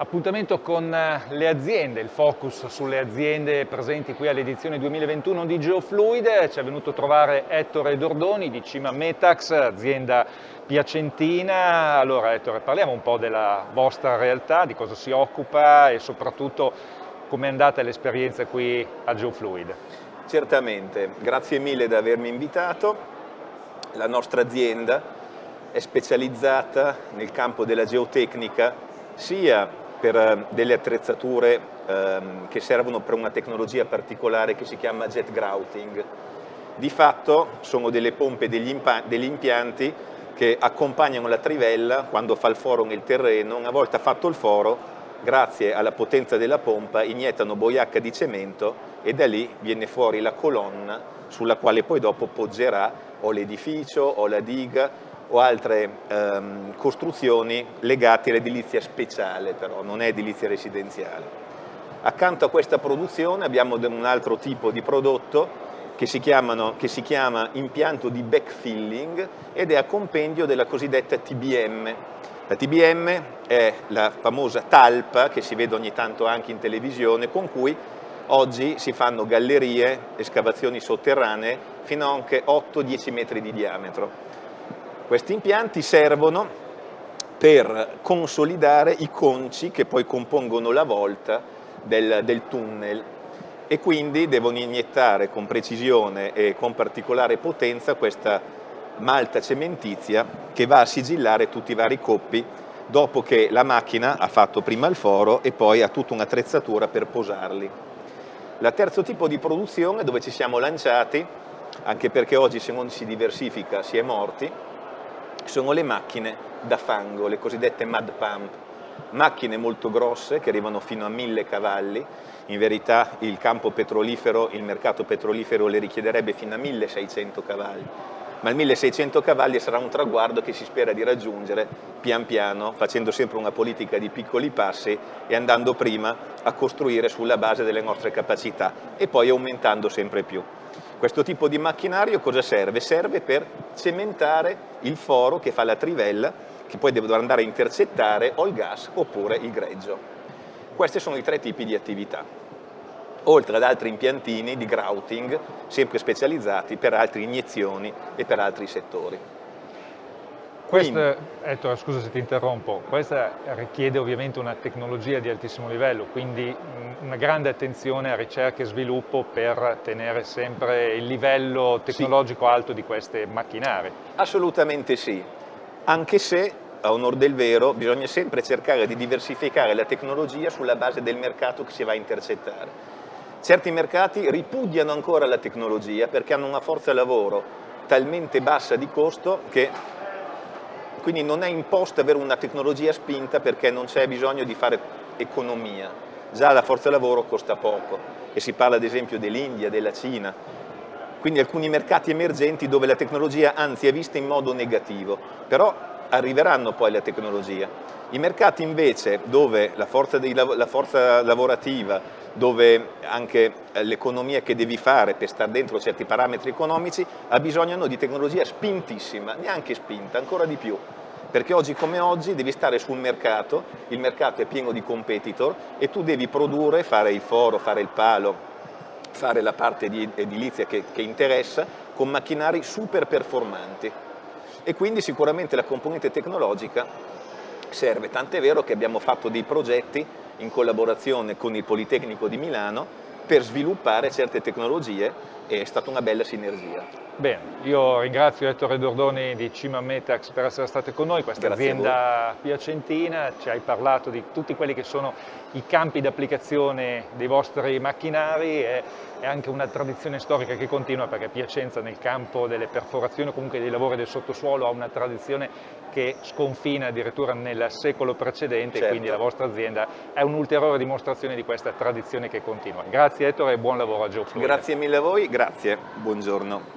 Appuntamento con eh, le aziende, il focus sulle aziende presenti qui all'edizione 2021 di Geofluid, ci è venuto a trovare Ettore Dordoni di Cima Metax, azienda piacentina. Allora Ettore, parliamo un po' della vostra realtà, di cosa si occupa e soprattutto come è andata l'esperienza qui a Geofluid. Certamente, grazie mille di avermi invitato. La nostra azienda è specializzata nel campo della geotecnica sia per eh, delle attrezzature ehm, che servono per una tecnologia particolare che si chiama jet grouting. Di fatto sono delle pompe degli, degli impianti che accompagnano la trivella quando fa il foro nel terreno, una volta fatto il foro grazie alla potenza della pompa iniettano boiacca di cemento e da lì viene fuori la colonna sulla quale poi dopo poggerà o l'edificio o la diga o altre ehm, costruzioni legate all'edilizia speciale però, non è edilizia residenziale. Accanto a questa produzione abbiamo un altro tipo di prodotto che si, chiamano, che si chiama impianto di backfilling ed è a compendio della cosiddetta TBM. La TBM è la famosa talpa che si vede ogni tanto anche in televisione con cui oggi si fanno gallerie, escavazioni sotterranee fino a anche 8-10 metri di diametro. Questi impianti servono per consolidare i conci che poi compongono la volta del, del tunnel e quindi devono iniettare con precisione e con particolare potenza questa malta cementizia che va a sigillare tutti i vari coppi dopo che la macchina ha fatto prima il foro e poi ha tutta un'attrezzatura per posarli. La terzo tipo di produzione dove ci siamo lanciati, anche perché oggi se non si diversifica si è morti, sono le macchine da fango, le cosiddette mud pump, macchine molto grosse che arrivano fino a 1000 cavalli, in verità il campo petrolifero, il mercato petrolifero le richiederebbe fino a 1600 cavalli, ma il 1600 cavalli sarà un traguardo che si spera di raggiungere pian piano, facendo sempre una politica di piccoli passi e andando prima a costruire sulla base delle nostre capacità e poi aumentando sempre più. Questo tipo di macchinario cosa serve? Serve per cementare il foro che fa la trivella che poi deve andare a intercettare o il gas oppure il greggio. Questi sono i tre tipi di attività, oltre ad altri impiantini di grouting sempre specializzati per altre iniezioni e per altri settori. Questa, Ettore, scusa se ti interrompo, questa richiede ovviamente una tecnologia di altissimo livello, quindi una grande attenzione a ricerca e sviluppo per tenere sempre il livello tecnologico sì. alto di queste macchinari. Assolutamente sì, anche se a onor del vero bisogna sempre cercare di diversificare la tecnologia sulla base del mercato che si va a intercettare. Certi mercati ripudiano ancora la tecnologia perché hanno una forza lavoro talmente bassa di costo che quindi non è imposto avere una tecnologia spinta perché non c'è bisogno di fare economia, già la forza lavoro costa poco e si parla ad esempio dell'India, della Cina, quindi alcuni mercati emergenti dove la tecnologia anzi è vista in modo negativo, però arriveranno poi la tecnologia. I mercati invece dove la forza, dei, la forza lavorativa, dove anche l'economia che devi fare per stare dentro certi parametri economici ha bisogno di tecnologia spintissima, neanche spinta, ancora di più perché oggi come oggi devi stare sul mercato, il mercato è pieno di competitor e tu devi produrre, fare il foro, fare il palo, fare la parte di edilizia che, che interessa con macchinari super performanti e quindi sicuramente la componente tecnologica serve, tant'è vero che abbiamo fatto dei progetti in collaborazione con il Politecnico di Milano per sviluppare certe tecnologie è stata una bella sinergia. Bene, io ringrazio Ettore Dordoni di Cima Metax per essere stato con noi, questa azienda piacentina, ci hai parlato di tutti quelli che sono i campi d'applicazione dei vostri macchinari e è anche una tradizione storica che continua perché Piacenza nel campo delle perforazioni o comunque dei lavori del sottosuolo ha una tradizione che sconfina addirittura nel secolo precedente certo. e quindi la vostra azienda è un'ulteriore dimostrazione di questa tradizione che continua. Grazie Ettore e buon lavoro a Geo Grazie mille a voi, grazie, buongiorno.